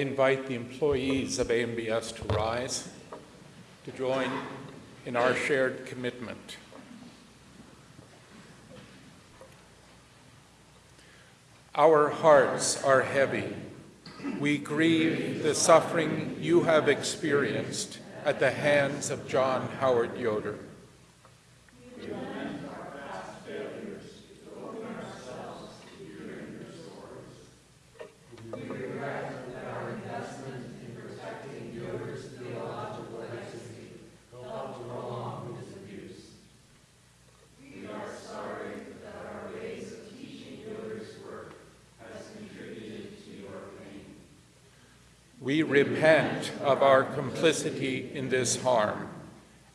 Invite the employees of AMBS to rise to join in our shared commitment. Our hearts are heavy. We grieve the suffering you have experienced at the hands of John Howard Yoder. We repent of our complicity in this harm,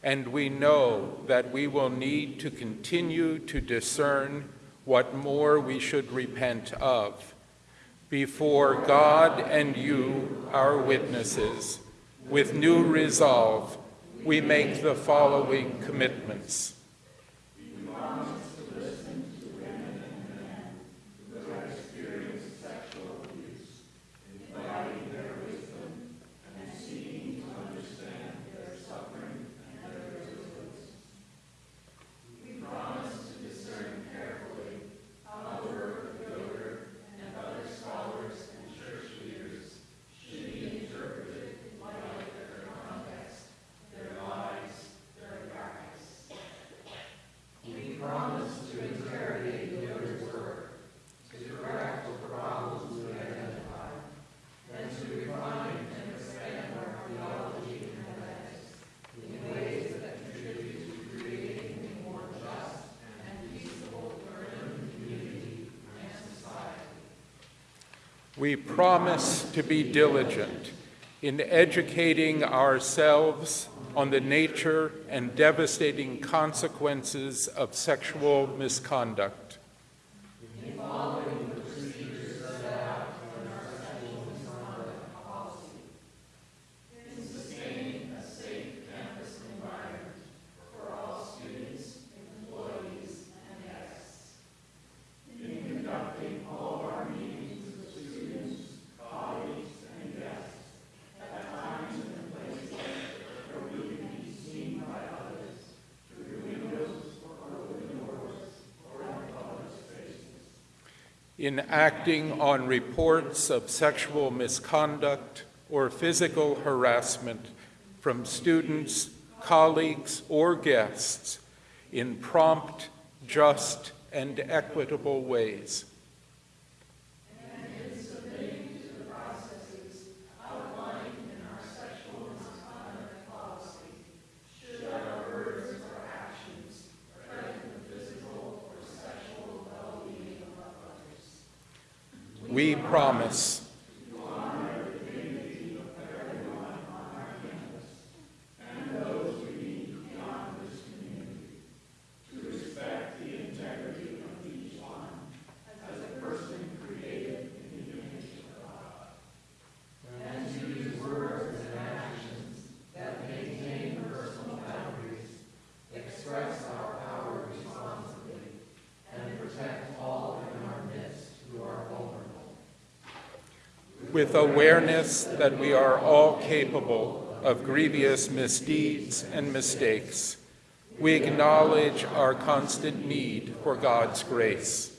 and we know that we will need to continue to discern what more we should repent of. Before God and you, our witnesses, with new resolve, we make the following commitments. We promise to be diligent in educating ourselves on the nature and devastating consequences of sexual misconduct. In acting on reports of sexual misconduct or physical harassment from students, colleagues, or guests in prompt, just, and equitable ways. We promise. With awareness that we are all capable of grievous misdeeds and mistakes, we acknowledge our constant need for God's grace.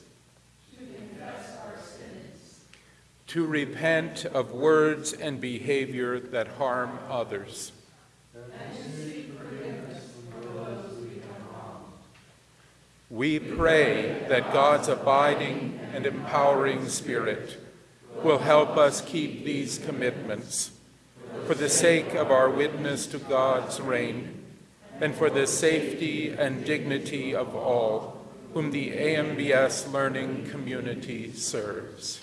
To repent of words and behavior that harm others. We pray that God's abiding and empowering spirit will help us keep these commitments for the sake of our witness to God's reign and for the safety and dignity of all whom the AMBS learning community serves.